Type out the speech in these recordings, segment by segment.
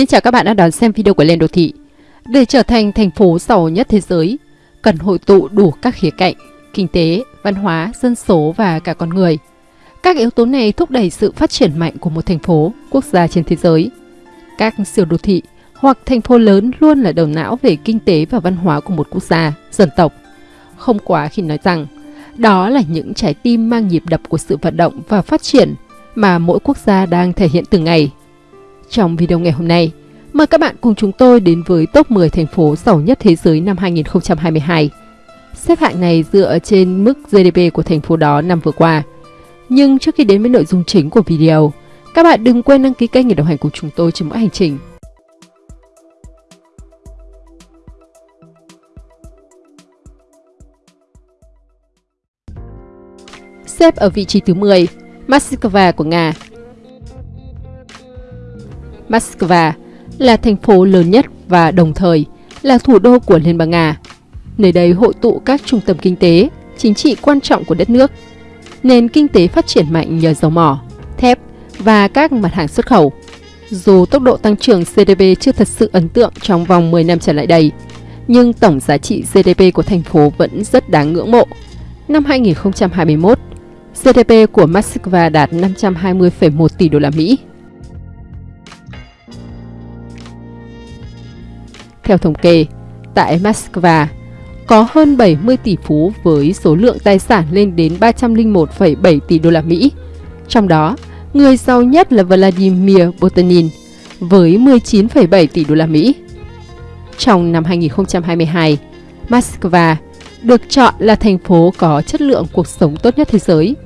Xin chào các bạn đã đón xem video của Lên Đô Thị. Để trở thành thành phố giàu nhất thế giới, cần hội tụ đủ các khía cạnh, kinh tế, văn hóa, dân số và cả con người. Các yếu tố này thúc đẩy sự phát triển mạnh của một thành phố, quốc gia trên thế giới. Các siêu đô thị hoặc thành phố lớn luôn là đầu não về kinh tế và văn hóa của một quốc gia, dân tộc. Không quá khi nói rằng, đó là những trái tim mang nhịp đập của sự vận động và phát triển mà mỗi quốc gia đang thể hiện từng ngày. Trong video ngày hôm nay, mời các bạn cùng chúng tôi đến với top 10 thành phố giàu nhất thế giới năm 2022. Xếp hạng này dựa trên mức GDP của thành phố đó năm vừa qua. Nhưng trước khi đến với nội dung chính của video, các bạn đừng quên đăng ký kênh để đồng hành cùng chúng tôi trên mỗi hành trình. Xếp ở vị trí thứ 10, Moscow của Nga. Moscow là thành phố lớn nhất và đồng thời là thủ đô của Liên bang Nga. Nơi đây hội tụ các trung tâm kinh tế, chính trị quan trọng của đất nước. Nền kinh tế phát triển mạnh nhờ dầu mỏ, thép và các mặt hàng xuất khẩu. Dù tốc độ tăng trưởng GDP chưa thật sự ấn tượng trong vòng 10 năm trở lại đây, nhưng tổng giá trị GDP của thành phố vẫn rất đáng ngưỡng mộ. Năm 2021, GDP của Moscow đạt 520,1 tỷ đô la Mỹ. Theo thống kê, tại Moscow có hơn 70 tỷ phú với số lượng tài sản lên đến 301,7 tỷ đô la Mỹ. Trong đó, người giàu nhất là Vladimir Putin với 19,7 tỷ đô la Mỹ. Trong năm 2022, Moscow được chọn là thành phố có chất lượng cuộc sống tốt nhất thế giới.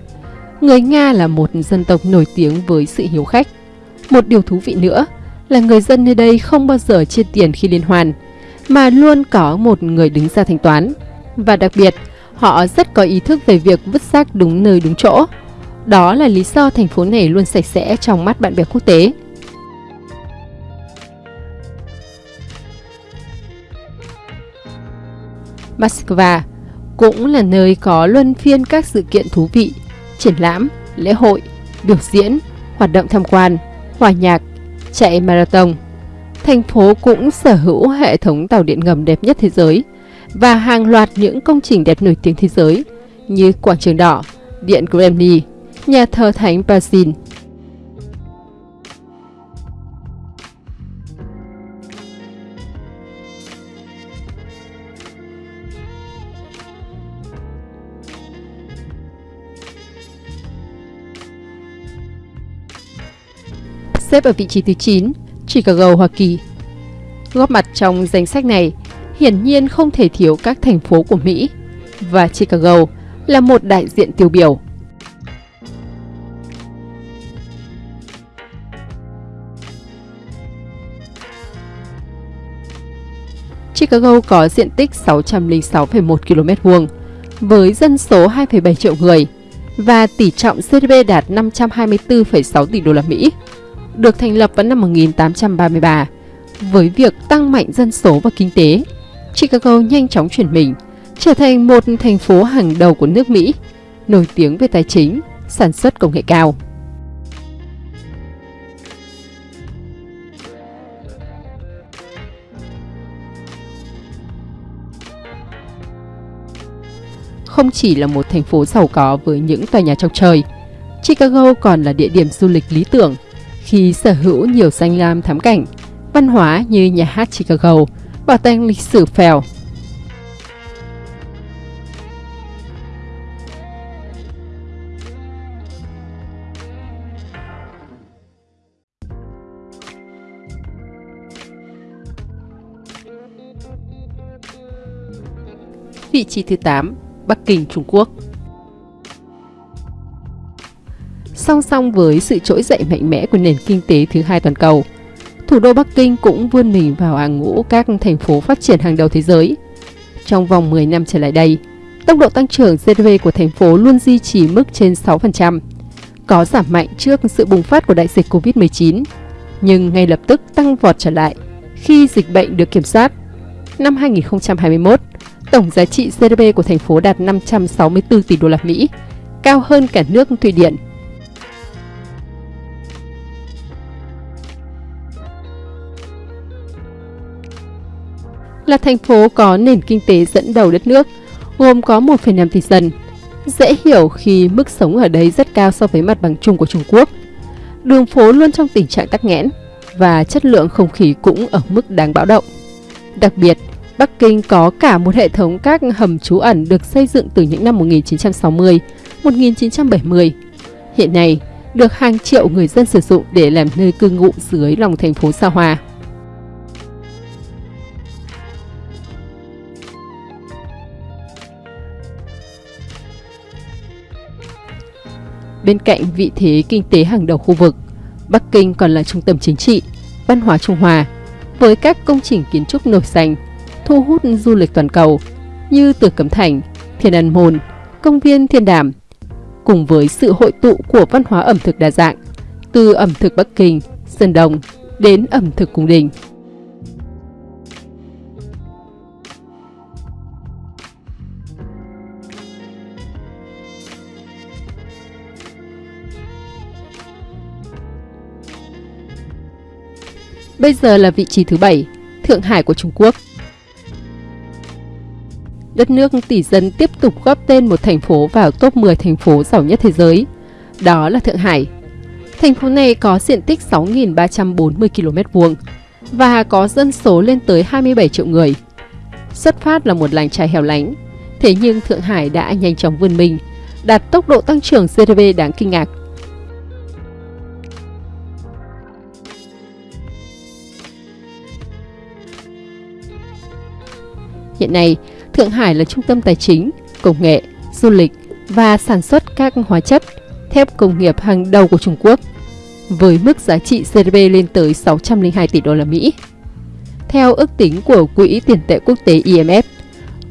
Người Nga là một dân tộc nổi tiếng với sự hiếu khách. Một điều thú vị nữa là người dân nơi đây không bao giờ chia tiền khi liên hoan, mà luôn có một người đứng ra thanh toán. Và đặc biệt, họ rất có ý thức về việc vứt rác đúng nơi đúng chỗ. Đó là lý do thành phố này luôn sạch sẽ trong mắt bạn bè quốc tế. Moscow cũng là nơi có luân phiên các sự kiện thú vị, triển lãm, lễ hội, biểu diễn, hoạt động tham quan, hòa nhạc, chạy marathon. Thành phố cũng sở hữu hệ thống tàu điện ngầm đẹp nhất thế giới và hàng loạt những công trình đẹp nổi tiếng thế giới như Quảng trường Đỏ, Điện Kremlin, Nhà thờ Thánh Basin. Xếp ở vị trí thứ 9, Chicago, Hoa Kỳ. Góp mặt trong danh sách này, hiển nhiên không thể thiếu các thành phố của Mỹ, và Chicago là một đại diện tiêu biểu. Chicago có diện tích 606,1 km vuông với dân số 2,7 triệu người và tỷ trọng GDP đạt 524,6 tỷ đô la Mỹ được thành lập vào năm 1833. Với việc tăng mạnh dân số và kinh tế, Chicago nhanh chóng chuyển mình, trở thành một thành phố hàng đầu của nước Mỹ, nổi tiếng về tài chính, sản xuất công nghệ cao. Không chỉ là một thành phố giàu có với những tòa nhà trong trời, Chicago còn là địa điểm du lịch lý tưởng khi sở hữu nhiều danh lam thắng cảnh, văn hóa như nhà hát Chicago, bảo tàng lịch sử Phèo. Vị trí thứ 8, Bắc Kinh, Trung Quốc song song với sự trỗi dậy mạnh mẽ của nền kinh tế thứ hai toàn cầu. Thủ đô Bắc Kinh cũng vươn mình vào hàng ngũ các thành phố phát triển hàng đầu thế giới. Trong vòng 10 năm trở lại đây, tốc độ tăng trưởng GDP của thành phố luôn duy trì mức trên 6%, có giảm mạnh trước sự bùng phát của đại dịch Covid-19, nhưng ngay lập tức tăng vọt trở lại khi dịch bệnh được kiểm soát. Năm 2021, tổng giá trị GDP của thành phố đạt 564 tỷ đô la Mỹ, cao hơn cả nước Thụy Điển là thành phố có nền kinh tế dẫn đầu đất nước, gồm có 1,5 tỷ dân. Dễ hiểu khi mức sống ở đây rất cao so với mặt bằng chung của Trung Quốc. Đường phố luôn trong tình trạng tắc nghẽn và chất lượng không khí cũng ở mức đáng báo động. Đặc biệt, Bắc Kinh có cả một hệ thống các hầm trú ẩn được xây dựng từ những năm 1960, 1970. Hiện nay, được hàng triệu người dân sử dụng để làm nơi cư ngụ dưới lòng thành phố xa hoa. Bên cạnh vị thế kinh tế hàng đầu khu vực, Bắc Kinh còn là trung tâm chính trị, văn hóa Trung Hoa, với các công trình kiến trúc nổi danh, thu hút du lịch toàn cầu như Tử Cấm Thành, Thiên An Môn, Công viên Thiên Đàm, cùng với sự hội tụ của văn hóa ẩm thực đa dạng, từ ẩm thực Bắc Kinh, Sơn Đông đến ẩm thực cung đình. Bây giờ là vị trí thứ 7, Thượng Hải của Trung Quốc. Đất nước tỷ dân tiếp tục góp tên một thành phố vào top 10 thành phố giàu nhất thế giới. Đó là Thượng Hải. Thành phố này có diện tích 6.340 km vuông và có dân số lên tới 27 triệu người. Xuất phát là một làng trài hẻo lánh, thế nhưng Thượng Hải đã nhanh chóng vươn mình, đạt tốc độ tăng trưởng GDP đáng kinh ngạc Hiện nay, Thượng Hải là trung tâm tài chính, công nghệ, du lịch và sản xuất các hóa chất, thép công nghiệp hàng đầu của Trung Quốc, với mức giá trị GDP lên tới 602 tỷ đô la Mỹ. Theo ước tính của Quỹ tiền tệ quốc tế IMF,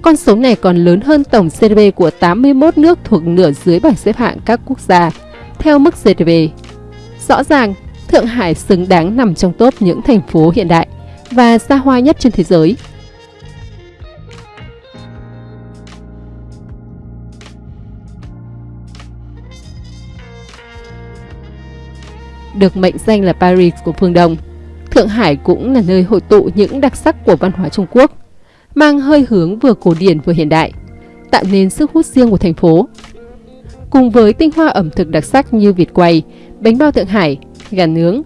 con số này còn lớn hơn tổng GDP của 81 nước thuộc nửa dưới bảng xếp hạng các quốc gia theo mức GDP. Rõ ràng, Thượng Hải xứng đáng nằm trong top những thành phố hiện đại và xa hoa nhất trên thế giới. Được mệnh danh là Paris của phương Đông. Thượng Hải cũng là nơi hội tụ những đặc sắc của văn hóa Trung Quốc, mang hơi hướng vừa cổ điển vừa hiện đại, tạo nên sức hút riêng của thành phố. Cùng với tinh hoa ẩm thực đặc sắc như vịt quay, bánh bao Thượng Hải, gà nướng,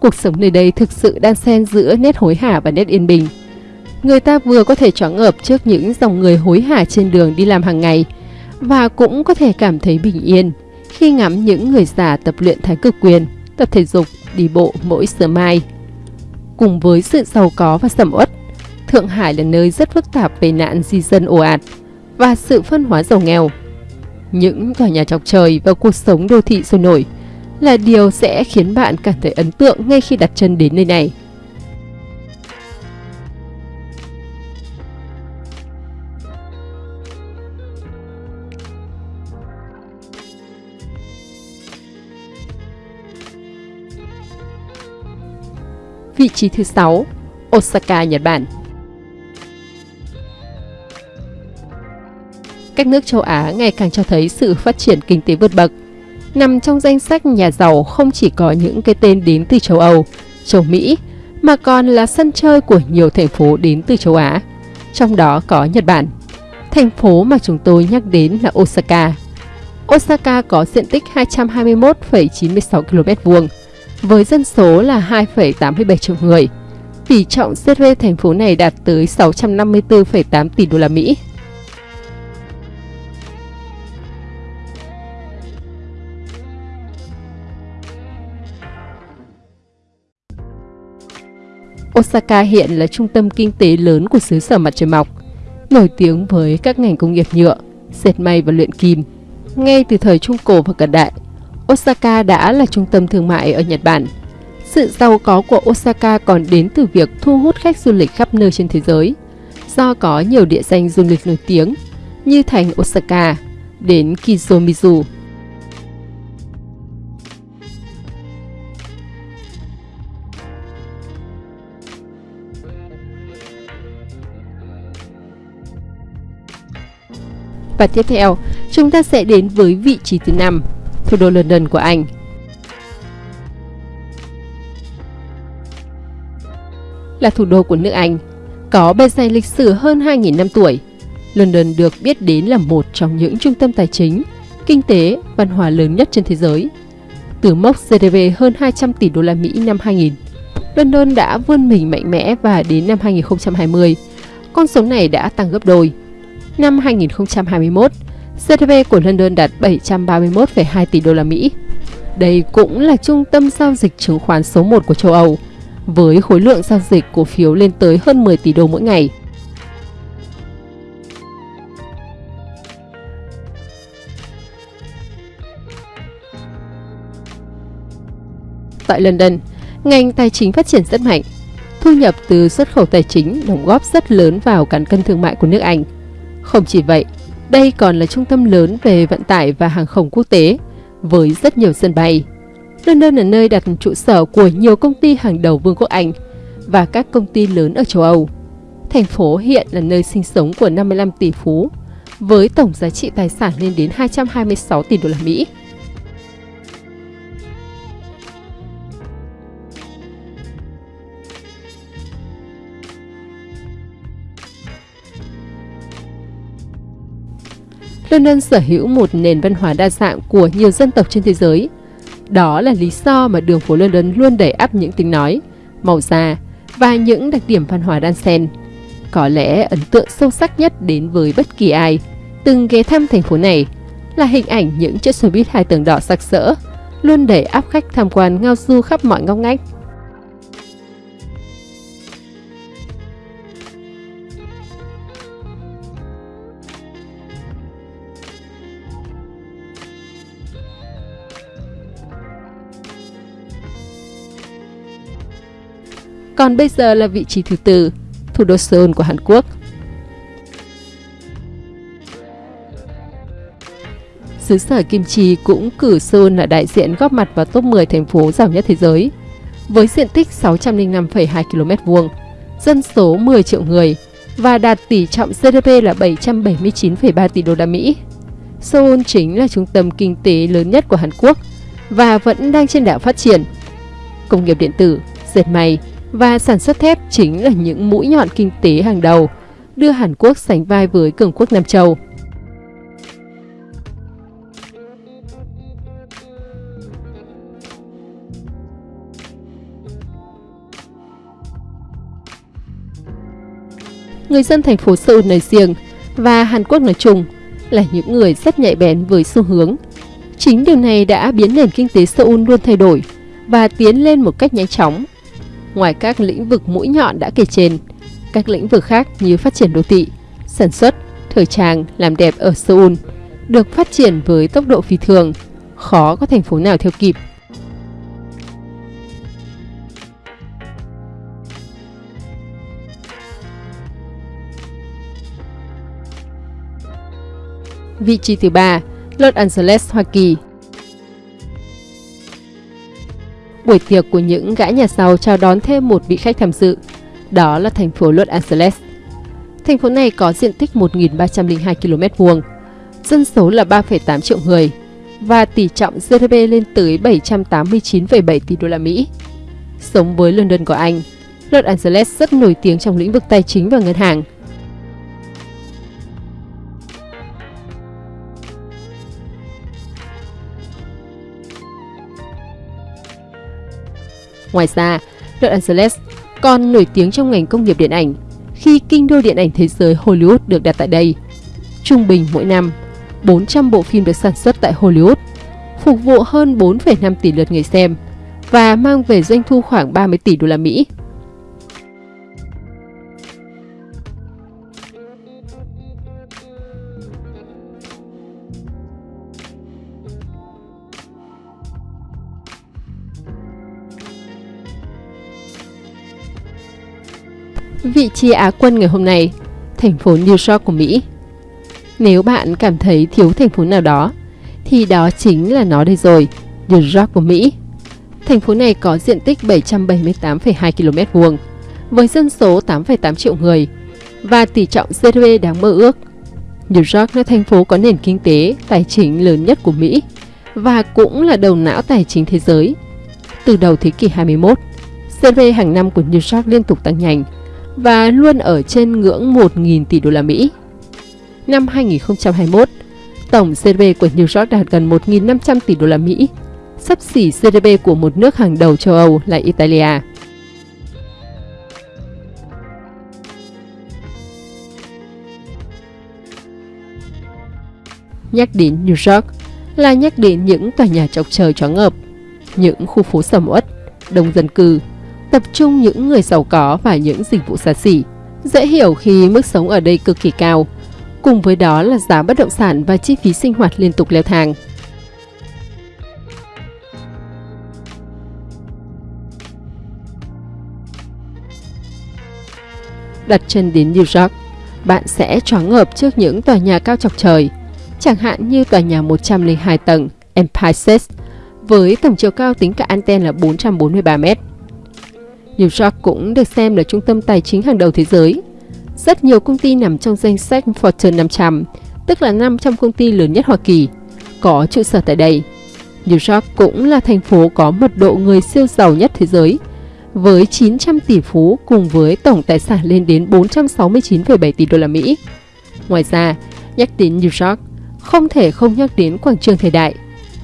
cuộc sống nơi đây thực sự đan xen giữa nét hối hả và nét yên bình. Người ta vừa có thể choáng ngợp trước những dòng người hối hả trên đường đi làm hàng ngày và cũng có thể cảm thấy bình yên khi ngắm những người già tập luyện thái cực quyền tập thể dục, đi bộ mỗi sớm mai. Cùng với sự giàu có và sầm uất, Thượng Hải là nơi rất phức tạp về nạn di dân ồ ạt và sự phân hóa giàu nghèo. Những tòa nhà chọc trời và cuộc sống đô thị sôi nổi là điều sẽ khiến bạn cảm thấy ấn tượng ngay khi đặt chân đến nơi này. Vị trí thứ 6, Osaka, Nhật Bản. Các nước châu Á ngày càng cho thấy sự phát triển kinh tế vượt bậc. Nằm trong danh sách nhà giàu không chỉ có những cái tên đến từ châu Âu, châu Mỹ, mà còn là sân chơi của nhiều thành phố đến từ châu Á, trong đó có Nhật Bản. Thành phố mà chúng tôi nhắc đến là Osaka. Osaka có diện tích 221,96 km vuông, với dân số là 2,87 triệu người. Tỷ trọng GDP thành phố này đạt tới 654,8 tỷ đô la Mỹ. Osaka hiện là trung tâm kinh tế lớn của xứ sở mặt trời mọc, nổi tiếng với các ngành công nghiệp nhựa, dệt may và luyện kim. Ngay từ thời Trung Cổ và cận đại, Osaka đã là trung tâm thương mại ở Nhật Bản. Sự giàu có của Osaka còn đến từ việc thu hút khách du lịch khắp nơi trên thế giới, do có nhiều địa danh du lịch nổi tiếng như thành Osaka đến Kizomizu. Và tiếp theo, chúng ta sẽ đến với vị trí thứ 5, thủ đô London của Anh. Là thủ đô của nước Anh, Có bề dày lịch sử hơn 2.000 năm tuổi, London được biết đến là một trong những trung tâm tài chính, kinh tế, văn hóa lớn nhất trên thế giới. Từ mốc GDP hơn 200 tỷ đô la Mỹ năm 2000, London đã vươn mình mạnh mẽ và đến năm 2020, con số này đã tăng gấp đôi. Năm 2021, GDP của London đạt 731,2 tỷ đô la Mỹ. Đây cũng là trung tâm giao dịch chứng khoán số 1 của châu Âu, với khối lượng giao dịch cổ phiếu lên tới hơn 10 tỷ đô mỗi ngày. Tại London, ngành tài chính phát triển rất mạnh. Thu nhập từ xuất khẩu tài chính đóng góp rất lớn vào cán cân thương mại của nước Anh. Không chỉ vậy, đây còn là trung tâm lớn về vận tải và hàng không quốc tế, với rất nhiều sân bay. London là nơi đặt trụ sở của nhiều công ty hàng đầu Vương quốc Anh và các công ty lớn ở châu Âu. Thành phố hiện là nơi sinh sống của 55 tỷ phú, với tổng giá trị tài sản lên đến 226 tỷ đô la Mỹ. London sở hữu một nền văn hóa đa dạng của nhiều dân tộc trên thế giới. Đó là lý do mà đường phố London luôn đầy ắp những tiếng nói, màu da và những đặc điểm văn hóa đan xen. Có lẽ ấn tượng sâu sắc nhất đến với bất kỳ ai từng ghé thăm thành phố này là hình ảnh những chiếc xe buýt hai tầng đỏ sặc sỡ, luôn đầy áp khách tham quan ngao du khắp mọi ngóc ngách. Còn bây giờ là vị trí thứ tư, thủ đô Seoul của Hàn Quốc. Xứ sở Kim Chi cũng cử Seoul là đại diện góp mặt vào top 10 thành phố giàu nhất thế giới. Với diện tích 605,2 km vuông, dân số 10 triệu người và đạt tỷ trọng GDP là 779,3 tỷ đô la Mỹ. Seoul chính là trung tâm kinh tế lớn nhất của Hàn Quốc và vẫn đang trên đà phát triển. Công nghiệp điện tử, dệt may, và sản xuất thép chính là những mũi nhọn kinh tế hàng đầu, đưa Hàn Quốc sánh vai với cường quốc Nam Châu. Người dân thành phố Seoul nói riêng và Hàn Quốc nói chung là những người rất nhạy bén với xu hướng. Chính điều này đã biến nền kinh tế Seoul luôn thay đổi và tiến lên một cách nhanh chóng Ngoài các lĩnh vực mũi nhọn đã kể trên, các lĩnh vực khác như phát triển đô thị, sản xuất, thời trang, làm đẹp ở Seoul được phát triển với tốc độ phi thường, khó có thành phố nào theo kịp. Vị trí thứ ba, Los Angeles, Hoa Kỳ buổi tiệc của những gã nhà giàu chào đón thêm một vị khách tham dự, đó là thành phố Los Angeles. Thành phố này có diện tích 1.302 km vuông, dân số là 3,8 triệu người và tỷ trọng GDP lên tới 789,7 tỷ đô la Mỹ. Sống với London của Anh, Los Angeles rất nổi tiếng trong lĩnh vực tài chính và ngân hàng. Ngoài ra, Los Angeles còn nổi tiếng trong ngành công nghiệp điện ảnh khi kinh đô điện ảnh thế giới Hollywood được đặt tại đây. Trung bình mỗi năm, 400 bộ phim được sản xuất tại Hollywood, phục vụ hơn 4,5 tỷ lượt người xem và mang về doanh thu khoảng 30 tỷ đô la Mỹ. Vị trí Á quân ngày hôm nay, thành phố New York của Mỹ. Nếu bạn cảm thấy thiếu thành phố nào đó, thì đó chính là nó đây rồi, New York của Mỹ. Thành phố này có diện tích 778,2 km vuông, với dân số 8,8 triệu người và tỷ trọng GDP đáng mơ ước. New York là thành phố có nền kinh tế, tài chính lớn nhất của Mỹ và cũng là đầu não tài chính thế giới. Từ đầu thế kỷ 21, GDP hàng năm của New York liên tục tăng nhanh, và luôn ở trên ngưỡng 1.000 tỷ đô la Mỹ. Năm 2021, tổng GDP của New York đạt gần 1.500 tỷ đô la Mỹ, sắp xỉ GDP của một nước hàng đầu châu Âu là Italia. Nhắc đến New York là nhắc đến những tòa nhà chọc trời chóng ngợp, những khu phố sầm uất, đông dân cư, tập trung những người giàu có và những dịch vụ xa xỉ. Dễ hiểu khi mức sống ở đây cực kỳ cao, cùng với đó là giá bất động sản và chi phí sinh hoạt liên tục leo thang. Đặt chân đến New York, bạn sẽ choáng ngợp trước những tòa nhà cao chọc trời, chẳng hạn như tòa nhà 102 tầng Empire State với tổng chiều cao tính cả anten là 443 mét. New York cũng được xem là trung tâm tài chính hàng đầu thế giới. Rất nhiều công ty nằm trong danh sách Fortune 500, tức là 500 công ty lớn nhất Hoa Kỳ, có trụ sở tại đây. New York cũng là thành phố có mật độ người siêu giàu nhất thế giới, với 900 tỷ phú cùng với tổng tài sản lên đến 469,7 tỷ đô la Mỹ. Ngoài ra, nhắc đến New York, không thể không nhắc đến quảng trường thời đại,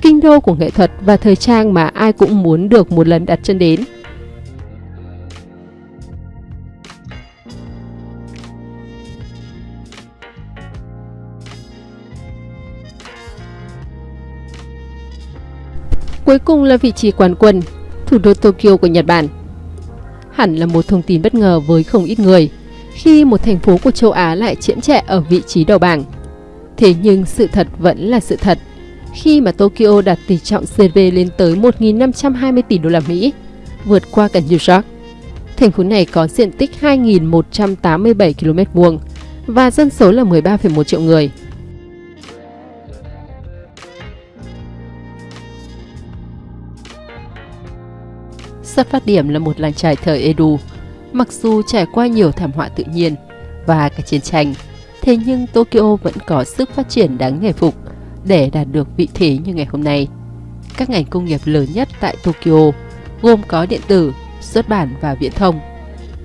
kinh đô của nghệ thuật và thời trang mà ai cũng muốn được một lần đặt chân đến. Cuối cùng là vị trí quán quân, thủ đô Tokyo của Nhật Bản. Hẳn là một thông tin bất ngờ với không ít người, khi một thành phố của châu Á lại chiếm trẻ ở vị trí đầu bảng. Thế nhưng sự thật vẫn là sự thật, khi mà Tokyo đạt tỷ trọng GDP lên tới 1.520 tỷ đô la Mỹ, vượt qua cả New York. Thành phố này có diện tích 2.187 km vuông và dân số là 13,1 triệu người. Xuất phát điểm là một làng trài thời Edo, mặc dù trải qua nhiều thảm họa tự nhiên và cả chiến tranh, thế nhưng Tokyo vẫn có sức phát triển đáng nể phục để đạt được vị thế như ngày hôm nay. Các ngành công nghiệp lớn nhất tại Tokyo gồm có điện tử, xuất bản và viễn thông.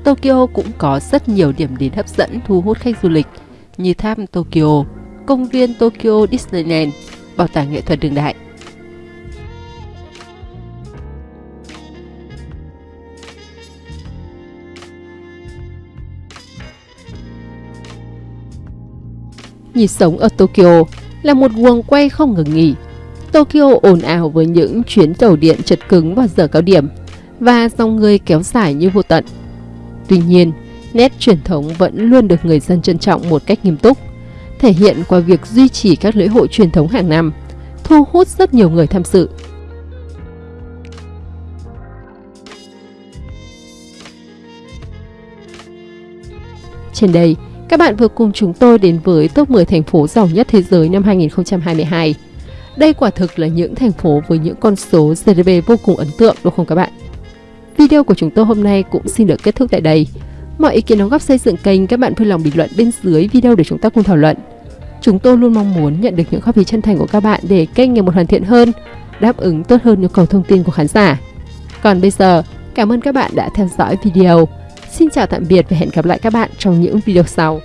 Tokyo cũng có rất nhiều điểm đến hấp dẫn thu hút khách du lịch như tháp Tokyo, công viên Tokyo Disneyland, bảo tàng nghệ thuật đường đại. Nhịp sống ở Tokyo là một guồng quay không ngừng nghỉ. Tokyo ồn ào với những chuyến tàu điện chật cứng vào giờ cao điểm và dòng người kéo dài như vô tận. Tuy nhiên, nét truyền thống vẫn luôn được người dân trân trọng một cách nghiêm túc, thể hiện qua việc duy trì các lễ hội truyền thống hàng năm, thu hút rất nhiều người tham dự. Trên đây, các bạn vừa cùng chúng tôi đến với top 10 thành phố giàu nhất thế giới năm 2022. Đây quả thực là những thành phố với những con số GDP vô cùng ấn tượng đúng không các bạn? Video của chúng tôi hôm nay cũng xin được kết thúc tại đây. Mọi ý kiến đóng góp xây dựng kênh các bạn vui lòng bình luận bên dưới video để chúng ta cùng thảo luận. Chúng tôi luôn mong muốn nhận được những góp ý chân thành của các bạn để kênh ngày một hoàn thiện hơn, đáp ứng tốt hơn nhu cầu thông tin của khán giả. Còn bây giờ, cảm ơn các bạn đã theo dõi video. Xin chào tạm biệt và hẹn gặp lại các bạn trong những video sau.